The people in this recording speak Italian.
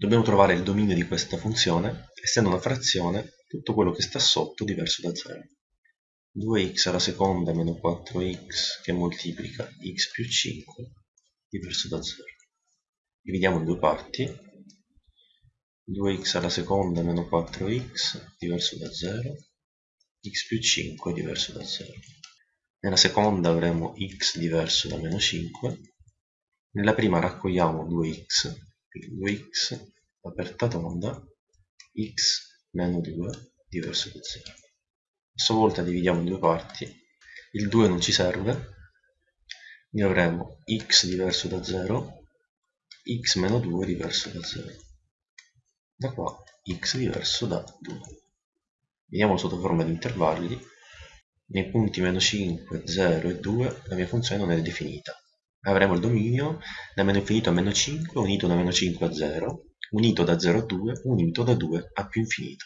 Dobbiamo trovare il dominio di questa funzione, essendo una frazione, tutto quello che sta sotto diverso da 0. 2x alla seconda meno 4x che moltiplica x più 5 diverso da 0. Dividiamo in due parti. 2x alla seconda meno 4x diverso da 0, x più 5 diverso da 0. Nella seconda avremo x diverso da meno 5. Nella prima raccogliamo 2x 2x aperta tonda x meno 2 diverso da 0 a sua volta dividiamo in due parti. Il 2 non ci serve. Quindi avremo x diverso da 0 x meno 2 diverso da 0 da qua x diverso da 2 vediamo sotto forma di intervalli. Nei punti meno 5, 0 e 2 la mia funzione non è definita avremo il dominio da meno infinito a meno 5 unito da meno 5 a 0 unito da 0 a 2 unito da 2 a più infinito